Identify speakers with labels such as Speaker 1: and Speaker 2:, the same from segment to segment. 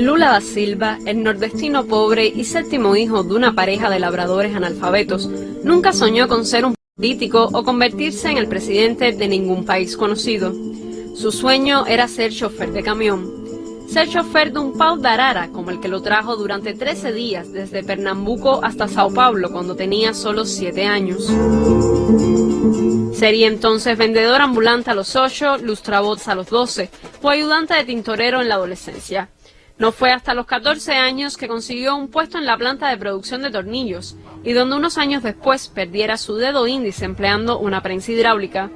Speaker 1: Lula da Silva, el nordestino pobre y séptimo hijo de una pareja de labradores analfabetos, nunca soñó con ser un político o convertirse en el presidente de ningún país conocido. Su sueño era ser chofer de camión ser chofer de un pau de arara como el que lo trajo durante 13 días desde Pernambuco hasta Sao Paulo cuando tenía solo 7 años. Sería entonces vendedor ambulante a los 8, lustrabots a los 12 o ayudante de tintorero en la adolescencia. No fue hasta los 14 años que consiguió un puesto en la planta de producción de tornillos y donde unos años después perdiera su dedo índice empleando una prensa hidráulica.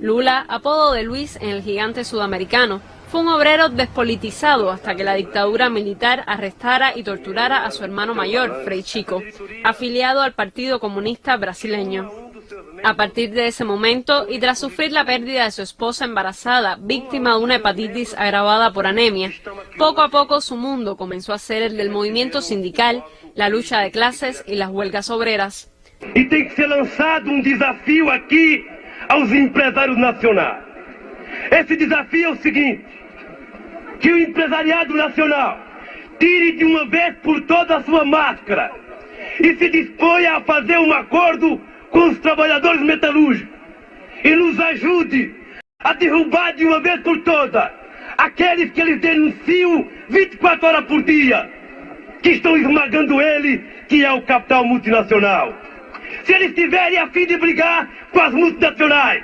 Speaker 1: Lula, apodo de Luis en el gigante sudamericano, fue un obrero despolitizado hasta que la dictadura militar arrestara y torturara a su hermano mayor, Frei Chico, afiliado al Partido Comunista Brasileño. A partir de ese momento, y tras sufrir la pérdida de su esposa embarazada, víctima de una hepatitis agravada por anemia, poco a poco su mundo comenzó a ser el del movimiento sindical, la lucha de clases y las huelgas obreras.
Speaker 2: Y tiene que ser lanzado un desafío aquí a los empresarios nacionales. Ese desafío es el siguiente. Que o empresariado nacional tire de uma vez por todas a sua máscara e se disponha a fazer um acordo com os trabalhadores metalúrgicos e nos ajude a derrubar de uma vez por todas aqueles que eles denunciam 24 horas por dia, que estão esmagando ele, que é o capital multinacional. Se eles tiverem a fim de brigar com as multinacionais,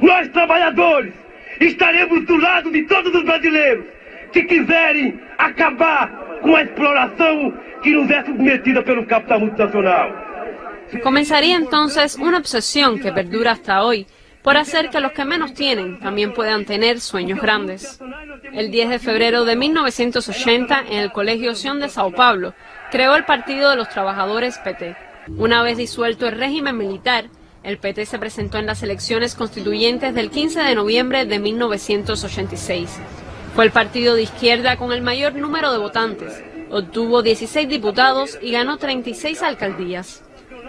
Speaker 2: nós trabalhadores estaremos do lado de todos os brasileiros que quiserem acabar com a exploração que nos é submetida pelo capital multinacional.
Speaker 1: Comenzaría entonces una obsesión que perdura hasta hoy por hacer que los que menos tienen también puedan tener sueños grandes. El 10 de febrero de 1980, en el Colegio Sion de Sao Paulo, creó el Partido de los Trabajadores PT. Una vez disuelto el régimen militar, el PT se presentó en las elecciones constituyentes del 15 de noviembre de 1986 fue el partido de izquierda con el mayor número de votantes. Obtuvo 16 diputados y ganó 36 alcaldías.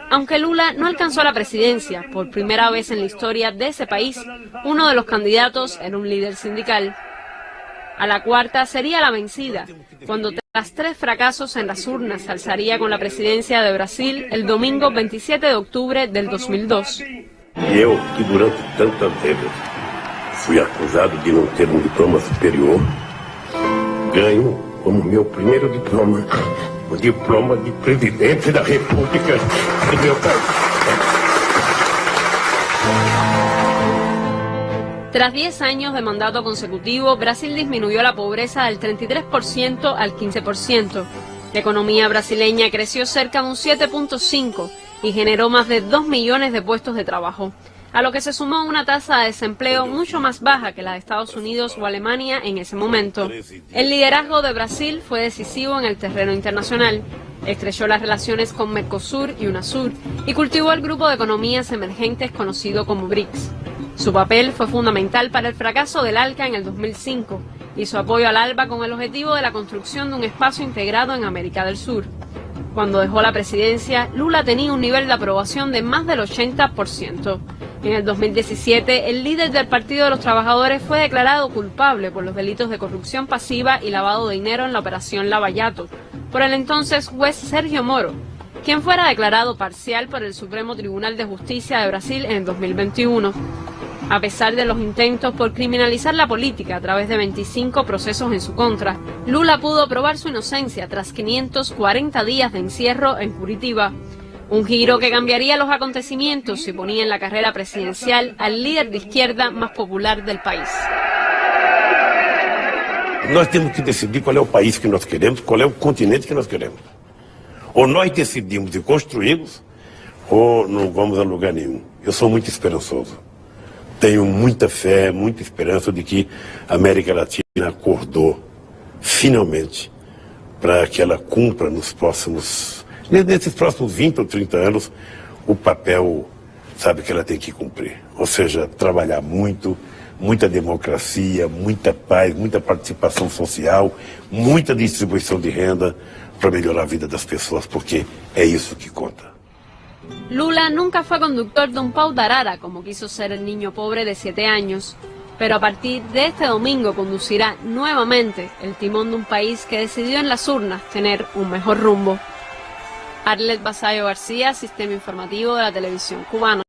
Speaker 1: Aunque Lula no alcanzó la presidencia, por primera vez en la historia de ese país, uno de los candidatos era un líder sindical. A la cuarta sería la vencida, cuando tras tres fracasos en las urnas alzaría con la presidencia de Brasil el domingo 27 de octubre del 2002.
Speaker 2: Fui acusado de não ter um diploma superior, ganho como meu primeiro diploma o diploma de presidente da República país.
Speaker 1: Tras 10 años de mandato consecutivo, Brasil disminuyó la pobreza del 33% al 15%. La economía brasileña creció cerca de un 7.5% y generó más de 2 millones de puestos de trabajo a lo que se sumó una tasa de desempleo mucho más baja que la de Estados Unidos o Alemania en ese momento. El liderazgo de Brasil fue decisivo en el terreno internacional. Estrechó las relaciones con Mercosur y UNASUR y cultivó el grupo de economías emergentes conocido como BRICS. Su papel fue fundamental para el fracaso del ALCA en el 2005 y su apoyo al ALBA con el objetivo de la construcción de un espacio integrado en América del Sur. Cuando dejó la presidencia, Lula tenía un nivel de aprobación de más del 80%. En el 2017, el líder del Partido de los Trabajadores fue declarado culpable por los delitos de corrupción pasiva y lavado de dinero en la operación Lavallato por el entonces juez Sergio Moro, quien fuera declarado parcial por el Supremo Tribunal de Justicia de Brasil en el 2021. A pesar de los intentos por criminalizar la política a través de 25 procesos en su contra, Lula pudo probar su inocencia tras 540 días de encierro en Curitiba. Un giro que cambiaría los acontecimientos y ponía en la carrera presidencial al líder de izquierda más popular del país.
Speaker 2: Nós temos que decidir qual é o país que nós queremos, qual é o continente que nós queremos. Ou nós decidimos e construímos, ou não vamos a lugar nenhum. Eu sou muito esperançoso. Tenho muita fé, muita esperança de que a América Latina acordou, finalmente, para que ela cumpra nos próximos nesses próximos 20 ou 30 anos, o papel, sabe, que ela tem que cumprir. Ou seja, trabalhar muito, muita democracia, muita paz, muita participação social, muita distribuição de renda para melhorar a vida das pessoas, porque é isso que conta.
Speaker 1: Lula nunca fue conductor de un pau de arara, como quiso ser el niño pobre de 7 años. pero a partir de este domingo conducirá nuevamente el timón de un país que decidió en las urnas tener un mejor rumbo. Arlet Basayo García, Sistema Informativo de la Televisión Cubana.